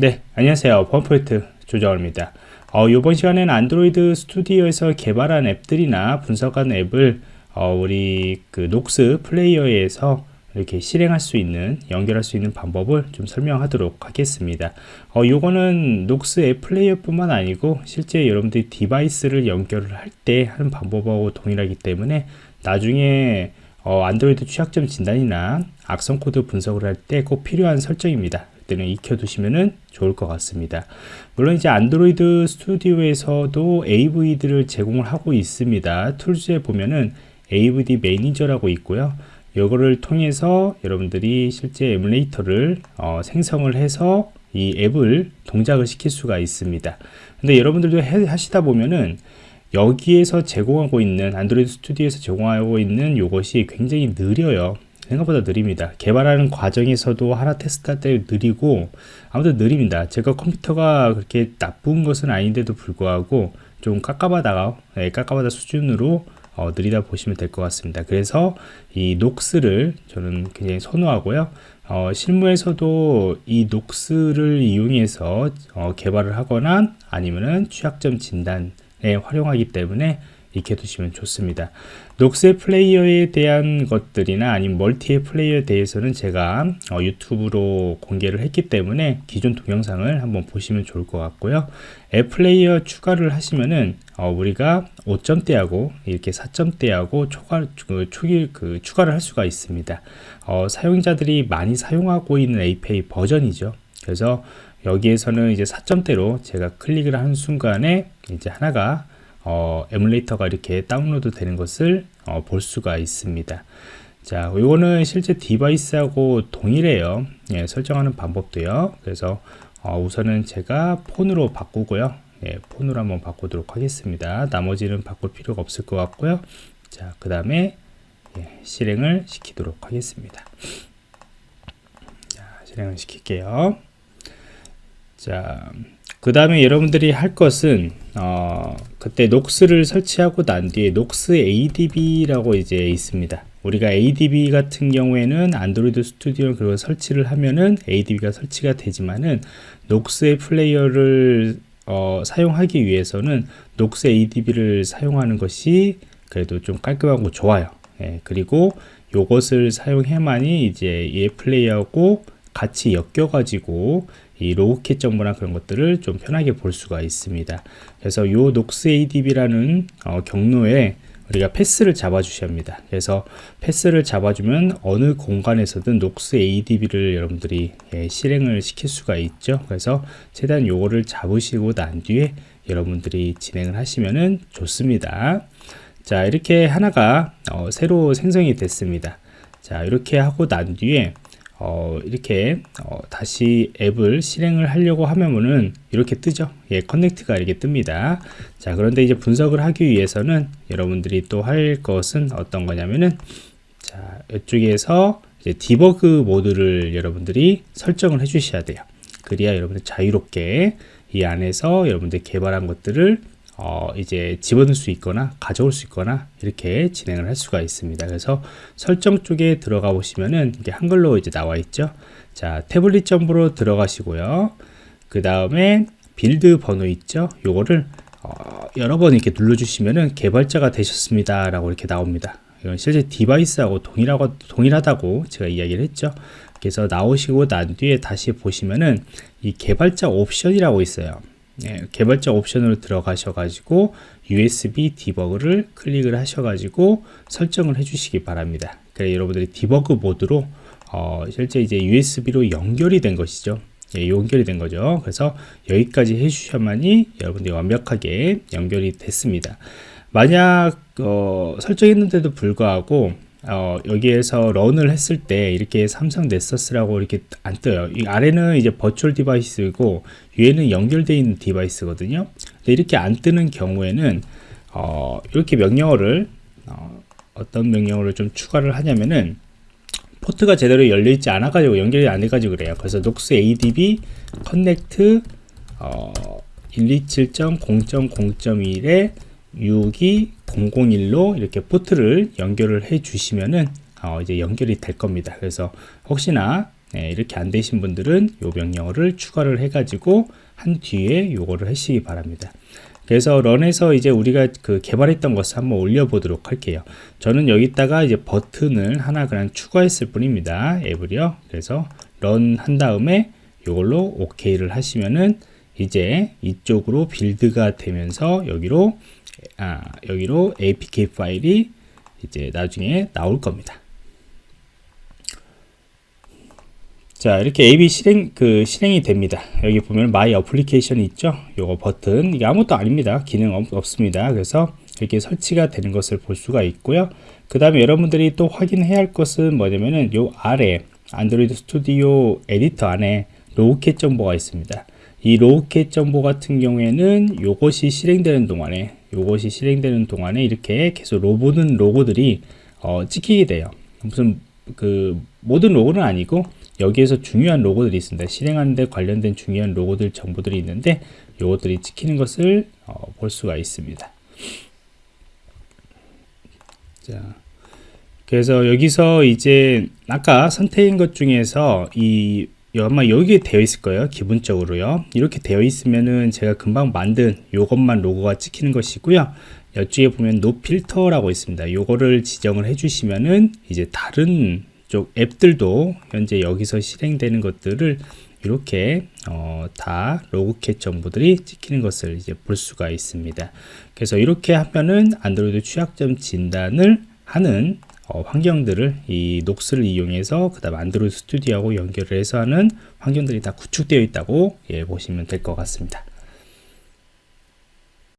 네, 안녕하세요. 보안프로젝트 조정원입니다. 어, 이번 시간에는 Android Studio에서 개발한 앱들이나 분석한 앱을 어, 우리 그 Nox Player에서 이렇게 실행할 수 있는 연결할 수 있는 방법을 좀 설명하도록 하겠습니다 어, 요거는 Nox 앱 플레이어 뿐만 아니고 실제 여러분들이 device를 연결을 할 때 하는 방법하고 동일하기 때문에 나중에 어, 안드로이드 취약점 진단이나 악성 코드 분석을 할 때 꼭 필요한 설정입니다 때는 익혀두시면 좋을 것 같습니다. 물론 이제 Android Studio에서도 AVD를 제공을 하고 있습니다. Tools에 보면은 AVD Manager라고 있고요. 이거를 통해서 여러분들이 실제 emulator를 어, 생성을 해서 이 앱을 동작을 시킬 수가 있습니다. 근데 여러분들도 해, 하시다 보면은 여기에서 제공하고 있는 Android Studio에서 제공하고 있는 이것이 굉장히 느려요. 생각보다 느립니다. 개발하는 과정에서도 하나 테스트할 때 느리고 아무튼 느립니다. 제가 컴퓨터가 그렇게 나쁜 것은 아닌데도 불구하고 좀 깝깝하다가 네, 깝깝하다 수준으로 어, 느리다 보시면 될 것 같습니다. 그래서 이 녹스를 저는 굉장히 선호하고요. 어, 실무에서도 이 녹스를 이용해서 어, 개발을 하거나 아니면은 취약점 진단에 활용하기 때문에 익혀 두시면 좋습니다. 녹스 플레이어에 대한 것들이나 아니면 멀티의 플레이어에 대해서는 제가 어, 유튜브로 공개를 했기 때문에 기존 동영상을 한번 보시면 좋을 것 같고요. 앱 플레이어 추가를 하시면은 어, 우리가 5점대하고 이렇게 4점대하고 초과, 그, 초기, 그, 추가를 할 수가 있습니다. 어, 사용자들이 많이 사용하고 있는 API 버전이죠. 그래서 여기에서는 이제 4점대로 제가 클릭을 하는 순간에 이제 하나가 어, emulator가 이렇게 다운로드 되는 것을 어, 볼 수가 있습니다. 자 이거는 실제 device하고 동일해요. 예, 설정하는 방법도요. 그래서 어, 우선은 제가 폰으로 바꾸고요. 예, 폰으로 한번 바꾸도록 하겠습니다. 나머지는 바꿀 필요가 없을 것 같고요. 자 그 다음에 예, 실행을 시키도록 하겠습니다. 자 실행을 시킬게요. 자 그 다음에 여러분들이 할 것은 어, 그때 Nox를 설치하고 난 뒤에 Nox ADB라고 이제 있습니다. 우리가 ADB 같은 경우에는 Android Studio 그걸 설치를 하면은 ADB가 설치가 되지만은 Nox의 Player를 어, 사용하기 위해서는 Nox ADB를 사용하는 것이 그래도 좀 깔끔하고 좋아요. 예, 그리고 이것을 사용해야만이 이제 앱 Player하고 같이 엮여 가지고 이 Logcat 정보나 그런 것들을 좀 편하게 볼 수가 있습니다. 그래서 이 Nox adb라는 어, 경로에 우리가 path를 잡아 주셔야 합니다. 그래서 path를 잡아주면 어느 공간에서든 Nox adb를 여러분들이 예, 실행을 시킬 수가 있죠. 그래서 최대한 요거를 잡으시고 난 뒤에 여러분들이 진행을 하시면 좋습니다. 자 이렇게 하나가 어, 새로 생성이 됐습니다. 자 이렇게 하고 난 뒤에 어, 이렇게 어, 다시 앱을 실행을 하려고 하면은 이렇게 뜨죠. 예, 커넥트가 이렇게 뜹니다. 자 그런데 이제 분석을 하기 위해서는 여러분들이 또 할 것은 어떤 거냐면은 자 이쪽에서 이제 디버그 모드를 여러분들이 설정을 해 주셔야 돼요. 그래야 여러분들 자유롭게 이 안에서 여러분들 개발한 것들을 어, 이제 집어넣을 수 있거나 가져올 수 있거나 이렇게 진행을 할 수가 있습니다. 그래서 설정 쪽에 들어가 보시면은 이게 한글로 이제 나와 있죠. 자, 태블릿 정보로 들어가시고요. 그 다음에 build 번호 있죠. 요거를 어, 여러 번 이렇게 눌러주시면은 개발자가 되셨습니다. 라고 이렇게 나옵니다. 이건 실제 device하고 동일하고, 동일하다고 제가 이야기를 했죠. 그래서 나오시고 난 뒤에 다시 보시면은 이 개발자 옵션이라고 있어요. 예, 개발자 옵션으로 들어가셔 가지고 USB debug를 클릭을 하셔 가지고 설정을 해 주시기 바랍니다. 그래 여러분들이 debug 모드로 어, 실제 이제 USB로 연결이 된 것이죠. 예, 연결이 된 거죠. 그래서 여기까지 해 주셔야만이 여러분들이 완벽하게 연결이 됐습니다. 만약 어, 설정했는데도 불구하고 어, 여기에서 run을 했을 때 이렇게 삼성 넥서스라고 이렇게 안 떠요. 이 아래는 이제 virtual device고 위에는 연결되어 있는 device거든요. 근데 이렇게 안 뜨는 경우에는 어, 이렇게 명령어를 어, 떤 명령어를 좀 추가를 하냐면은 포트가 제대로 열려 있지 않아 가지고 연결이 안 돼 가지고 그래요. 그래서 Nox adb connect 어, 127.0.0.1에 62.001로 이렇게 포트를 연결을 해 주시면은 어, 이제 연결이 될 겁니다. 그래서 혹시나 네, 이렇게 안 되신 분들은 요 명령어를 추가를 해가지고 한 뒤에 요거를 하시기 바랍니다. 그래서 런에서 이제 우리가 그 개발했던 것을 한번 올려보도록 할게요. 저는 여기다가 이제 버튼을 하나 그냥 추가했을 뿐입니다. 앱을요. 그래서 런 한 다음에 이걸로 OK를 하시면은 이제 이쪽으로 빌드가 되면서 여기로 아, 여기로 APK 파일이 이제 나중에 나올 겁니다. 자 이렇게 앱이 실행 그 실행이 됩니다. 여기 보면 My Application 있죠? 요거 버튼. 이게 아무것도 아닙니다. 기능 없, 습니다. 그래서 이렇게 설치가 되는 것을 볼 수가 있고요. 그 다음에 여러분들이 또 확인해야 할 것은 뭐냐면은 요 아래 Android Studio editor 안에 Logcat 정보가 있습니다 이 Logcat 정보 같은 경우에는 요것이 실행되는 동안에 요것이 실행되는 동안에 이렇게 계속 로보는 로그들이 어, 찍히게 돼요 무슨 그 모든 로고는 아니고 여기에서 중요한 로고들이 있습니다. 실행하는 데 관련된 중요한 로고들 정보들이 있는데 이것들이 찍히는 것을 어, 볼 수가 있습니다. 자, 그래서 여기서 이제 아까 선택한 것 중에서 이 아마 여기에 되어 있을 거예요 기본적으로요. 이렇게 되어 있으면은 제가 금방 만든 요것만 로고가 찍히는 것이고요. 이쪽에 보면 no filter라고 있습니다. 요거를 지정을 해 주시면은 이제 다른 쪽 앱들도 현재 여기서 실행되는 것들을 이렇게 어, 다 Logcat 정보들이 찍히는 것을 이제 볼 수가 있습니다. 그래서 이렇게 하면은 안드로이드 취약점 진단을 하는 어, 환경들을 이 Nox를 이용해서 그 다음 Android Studio하고 연결을 해서 하는 환경들이 다 구축되어 있다고 예, 보시면 될 것 같습니다.